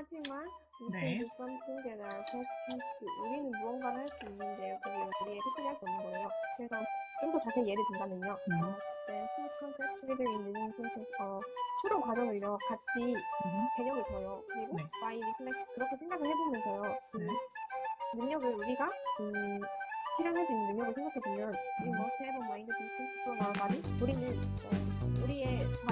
We 네. can do something that our pets can't do. 우리는 무언가를 할 수 있는데요. 그게 우리의 패턴이 할수 없는 거예요. 그래서 좀 더 자세히 예를 든다면요. 음. 어, in the same sentence. 어, 추론 과정을요. 같이 음. 개념을 둬요. 그리고 네. by reflect 그렇게 생각을 해보면서요. 그 네. 능력을 우리가 음, 실현할 수 있는 능력을 생각해보면 a mind different from our body. 우리는 어,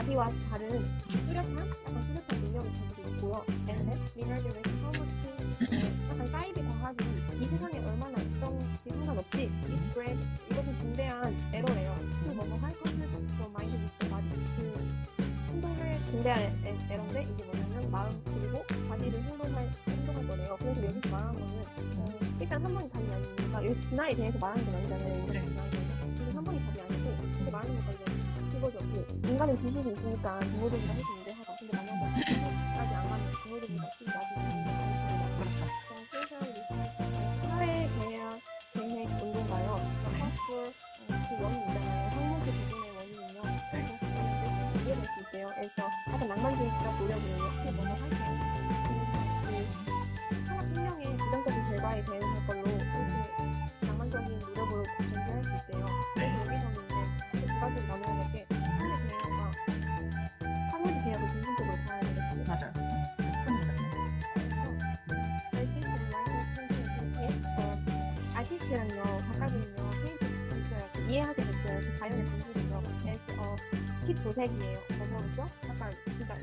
body와 다른 뚜렷한 약간 뚜렷한 능력을 가지고 있고요. how much 어, 약간 사이드 과학이 이 세상에 얼마나 있던지 상관없이 it's great 이것은 중대한 에러예요. 그 뭐뭐 할 것을 from mind with body 그 행동을 중대한 에, 에러인데 이게 뭐냐면 마음 그리고 body를 행동할 행동할 거래요. 그래서 여기서 말하는 거는 어, 일단 한 번이 답이 아니니까 여기 진화에 대해서 말하는 건 아니잖아요. 네. 진화에 대해서. 근데 한 번이 답이 아니고 근데 말하는 거가 이제 그거죠. 그 인간은 지식이 있으니까 동물들보다 훨씬 유리하다. 근데 만약에 지식까지 안 가면 동물들보다 훨씬 나중에 유리하다. 그렇죠. 사회 계획 운동가요. 파스풀 그 원인 있잖아요. 항목의 부분의 원인은요. 그래서 이해될 수 있대요. 그래서 약간. 그 뭐뭐 할 때. 작가들은요, 페인트 있어요. 그 이해하게 됐어요. 그 자연의 본질이요. 그래서 어, 팁 도색이에요. 그래서 약간 진짜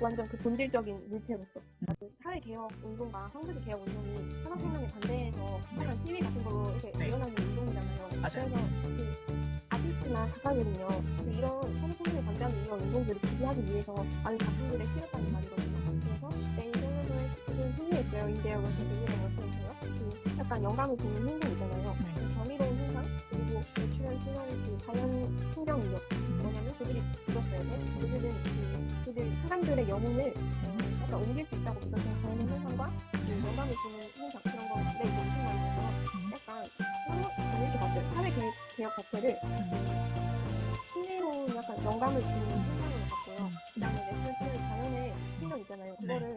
완전 그 본질적인 물체로서 그 사회개혁 운동과 황금의 개혁 운동이 산업혁명에 반대해서 약간 시위 같은 걸로 이렇게 네. 일어나는 운동이잖아요. 그래서 그 아티스트나 작가들은요, 그 이런 산업혁명에 반대하는 이런 운동들을 지지하기 위해서 많은 작품들을 실었다는 말이거든요. 그래서 they celebrate 승리했어요. 인데요. 그래서 승리를 못했어요. 그 약간 영감을 주는 행동이잖아요. 그 경이로운 현상 그리고 노출한 순환의 그 자연 풍경이죠. 뭐냐면 그들이 죽었어요. 그들은 그들 사람들의 영혼을 약간 옮길 수 있다고 믿었던 자연 현상과 그 영감을 주는 현상 그런 건데 이제 우승만에서 약간 한번 이렇게 봤어요. 사회 개혁, 자체를 신비로운 약간 영감을 주는 음. 현상으로 봤고요. 음. 그다음에 natural 자연의 풍경이잖아요. 그거를